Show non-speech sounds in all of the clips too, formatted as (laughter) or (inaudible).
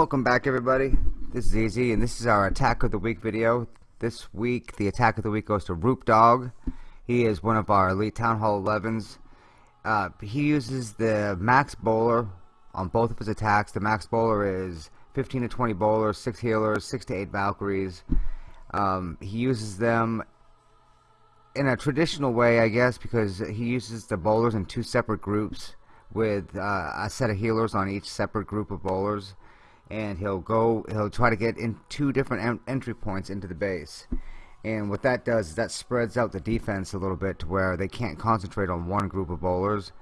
Welcome back everybody. This is Easy and this is our attack of the week video. This week the attack of the week goes to Roop Dog. He is one of our elite Town Hall 11s. Uh, he uses the max bowler on both of his attacks. The max bowler is 15 to 20 bowlers, 6 healers, 6 to 8 Valkyries. Um, he uses them in a traditional way I guess because he uses the bowlers in two separate groups with uh, a set of healers on each separate group of bowlers and he'll go he'll try to get in two different en entry points into the base. And what that does is that spreads out the defense a little bit to where they can't concentrate on one group of bowlers.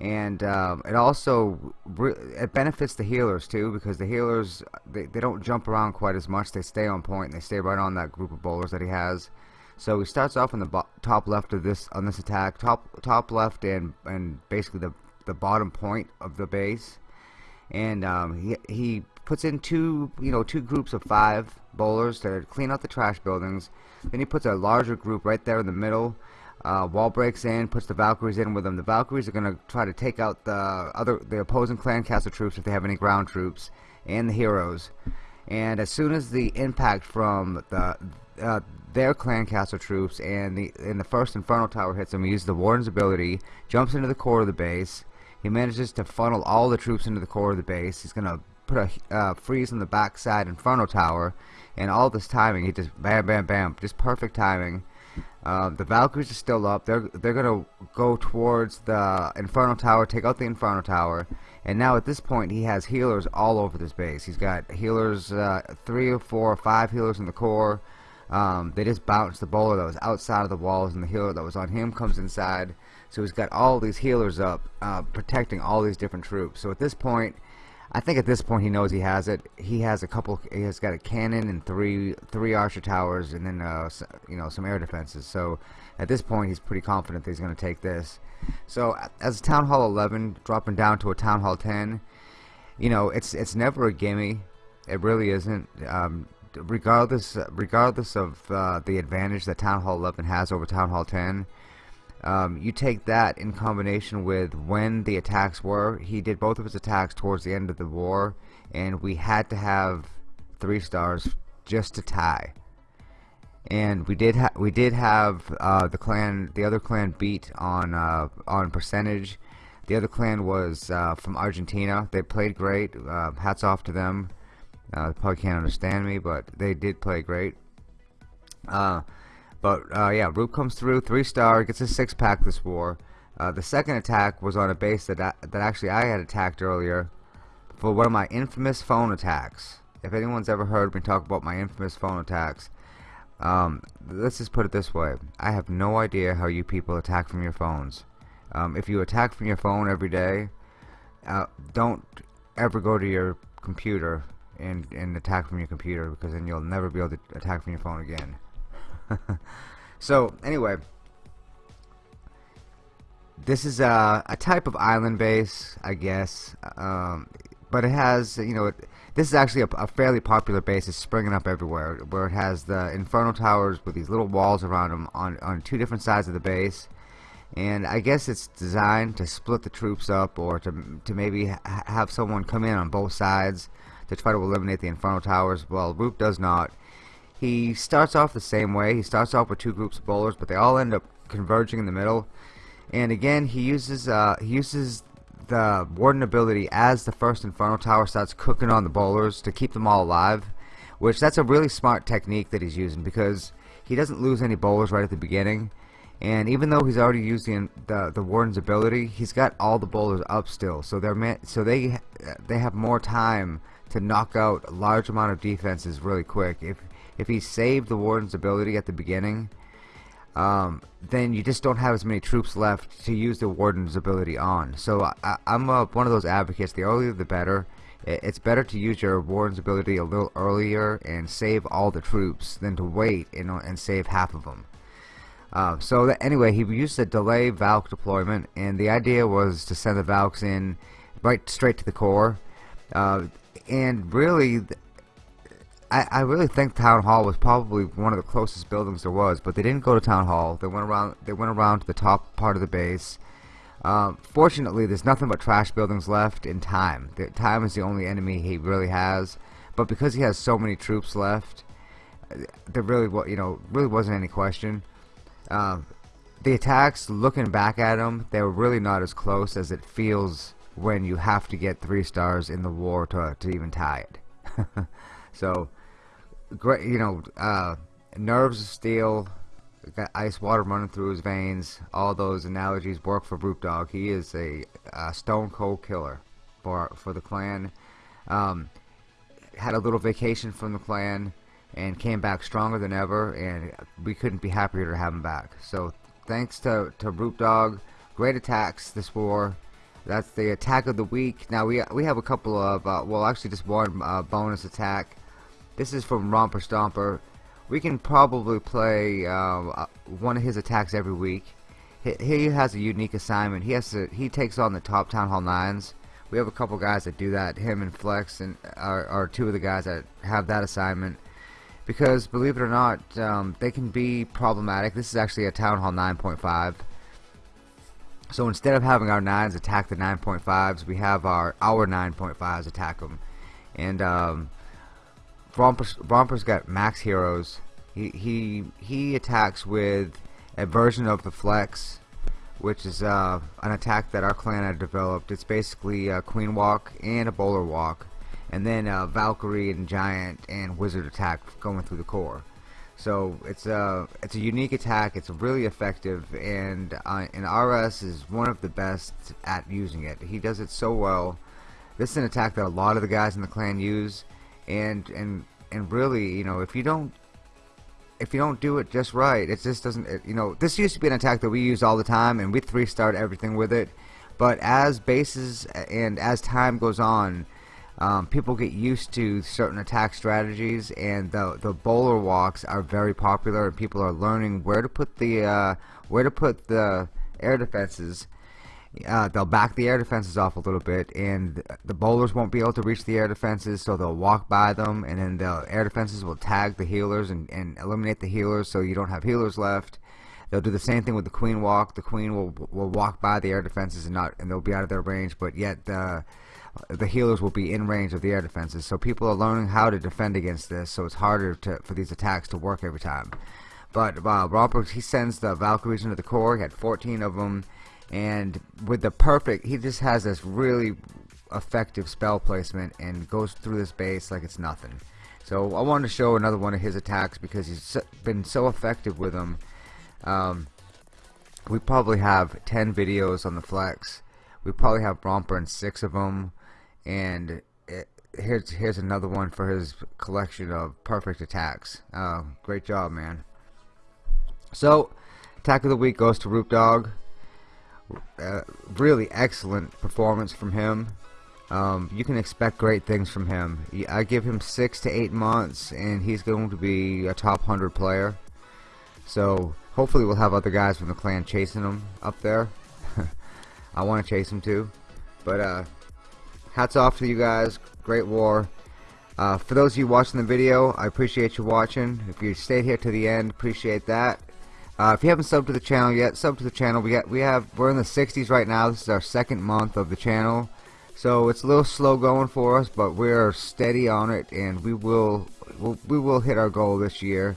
And um, it also it benefits the healers too because the healers they, they don't jump around quite as much. They stay on point. And they stay right on that group of bowlers that he has. So he starts off in the top left of this on this attack top top left and and basically the the bottom point of the base and um, he, he puts in two you know two groups of five bowlers to clean out the trash buildings. Then he puts a larger group right there in the middle. Uh, wall breaks in puts the Valkyries in with them the Valkyries are gonna try to take out the other the opposing clan castle troops if they have any ground troops and the heroes. And as soon as the impact from the uh, their clan castle troops and the in the first inferno tower hits him he uses the warden's ability jumps into the core of the base he manages to funnel all the troops into the core of the base. He's going to put a uh, freeze on the backside Inferno Tower. And all this timing, he just bam, bam, bam. Just perfect timing. Uh, the Valkyries are still up. They're they're gonna go towards the Inferno Tower, take out the Inferno Tower, and now at this point he has healers all over this base. He's got healers, uh, three or four or five healers in the core. Um, they just bounced the bowler that was outside of the walls, and the healer that was on him comes inside. So he's got all these healers up, uh, protecting all these different troops. So at this point, I think at this point he knows he has it. He has a couple. He has got a cannon and three three archer towers, and then uh, you know some air defenses. So at this point, he's pretty confident that he's going to take this. So as Town Hall 11 dropping down to a Town Hall 10, you know it's it's never a gimme. It really isn't. Um, regardless regardless of uh, the advantage that Town Hall 11 has over Town Hall 10 um, you take that in combination with when the attacks were. He did both of his attacks towards the end of the war and we had to have three stars just to tie. And we did we did have uh, the clan the other clan beat on uh, on percentage. The other clan was uh, from Argentina. They played great uh, hats off to them uh, they probably can't understand me but they did play great uh, but uh, yeah, Roop comes through, three star, gets a six pack this war. Uh, the second attack was on a base that I, that actually I had attacked earlier for one of my infamous phone attacks. If anyone's ever heard me talk about my infamous phone attacks, um, let's just put it this way: I have no idea how you people attack from your phones. Um, if you attack from your phone every day, uh, don't ever go to your computer and, and attack from your computer because then you'll never be able to attack from your phone again. (laughs) so anyway. This is a, a, type of island base I guess um, but it has you know it, this is actually a, a, fairly popular base. It's springing up everywhere where it has the inferno towers with these little walls around them on, on two different sides of the base. And I guess it's designed to split the troops up or to, to maybe ha have someone come in on both sides to try to eliminate the inferno towers well Roop does not he starts off the same way. He starts off with two groups of bowlers, but they all end up converging in the middle. And again, he uses uh, he uses the Warden ability as the first Inferno Tower starts cooking on the bowlers to keep them all alive. Which that's a really smart technique that he's using because he doesn't lose any bowlers right at the beginning. And even though he's already used the the, the Warden's ability, he's got all the bowlers up still. So they're so they they have more time to knock out a large amount of defenses really quick. If if he saved the Warden's ability at the beginning, um, then you just don't have as many troops left to use the Warden's ability on. So I, am one of those advocates, the earlier the better. It's better to use your Warden's ability a little earlier and save all the troops than to wait and, and save half of them. Uh, so that, anyway, he used a delay Valk deployment, and the idea was to send the Valks in right straight to the core. Uh, and really, I, I really think Town Hall was probably one of the closest buildings there was, but they didn't go to Town Hall. They went around. They went around to the top part of the base. Um, fortunately, there's nothing but trash buildings left in time. The, time is the only enemy he really has. But because he has so many troops left, there really, you know, really wasn't any question. Uh, the attacks, looking back at them, they were really not as close as it feels when you have to get three stars in the war to to even tie it. (laughs) so, great, you know, uh, nerves of steel, got ice water running through his veins. All those analogies work for Roop Dog. He is a, a stone cold killer for for the clan. Um, had a little vacation from the clan and came back stronger than ever, and we couldn't be happier to have him back. So thanks to to Roop Dog, great attacks this war. That's the attack of the week. Now we we have a couple of uh, well, actually just one uh, bonus attack. This is from Romper Stomper. We can probably play um, uh, one of his attacks every week. He, he has a unique assignment. He has to he takes on the top Town Hall nines. We have a couple guys that do that. Him and Flex and are, are two of the guys that have that assignment because believe it or not, um, they can be problematic. This is actually a Town Hall 9.5. So instead of having our 9s attack the 9.5s, we have our our 9.5s attack them. And um, Romper's, Romper's got max heroes. He, he, he attacks with a version of the Flex, which is uh, an attack that our clan had developed. It's basically a Queen Walk and a Bowler Walk and then uh, Valkyrie and Giant and Wizard attack going through the core. So it's a it's a unique attack. It's really effective, and uh, and RS is one of the best at using it. He does it so well. This is an attack that a lot of the guys in the clan use, and and and really, you know, if you don't if you don't do it just right, it just doesn't. It, you know, this used to be an attack that we use all the time, and we three start everything with it. But as bases and as time goes on, um, people get used to certain attack strategies and the the bowler walks are very popular and people are learning where to put the uh, where to put the air defenses. Uh, they'll back the air defenses off a little bit and the bowlers won't be able to reach the air defenses so they'll walk by them and then the air defenses will tag the healers and, and eliminate the healers so you don't have healers left. They'll do the same thing with the queen walk. The queen will will walk by the air defenses and not and they'll be out of their range but yet the the healers will be in range of the air defenses. So people are learning how to defend against this, so it's harder to, for these attacks to work every time. But uh, Robert, he sends the Valkyries into the core. He had 14 of them, and with the perfect, he just has this really effective spell placement and goes through this base like it's nothing. So I wanted to show another one of his attacks because he's been so effective with them. Um, we probably have 10 videos on the flex. We probably have Romper in six of them and it, here's here's another one for his collection of perfect attacks. Uh, great job, man. So, attack of the week goes to Roop Dog. Uh, really excellent performance from him. Um, you can expect great things from him. I give him six to eight months, and he's going to be a top hundred player. So hopefully, we'll have other guys from the clan chasing him up there. (laughs) I want to chase him too, but uh, hats off to you guys. Great war. Uh, for those of you watching the video, I appreciate you watching. If you stayed here to the end, appreciate that. Uh, if you haven't subbed to the channel yet, sub to the channel. We got we have we're in the 60s right now. This is our second month of the channel, so it's a little slow going for us, but we're steady on it, and we will we'll, we will hit our goal this year.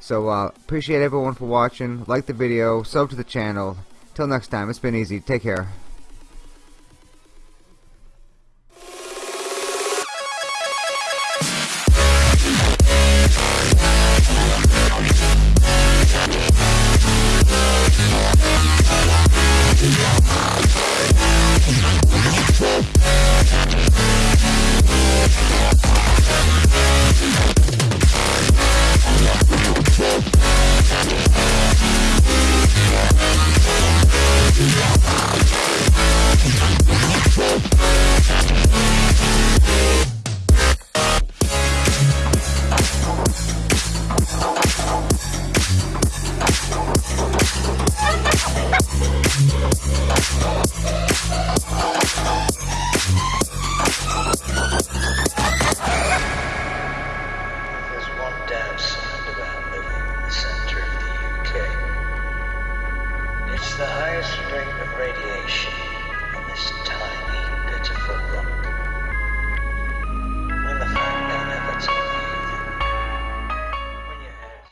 So uh, appreciate everyone for watching. Like the video, sub to the channel. Till next time, it's been easy. Take care.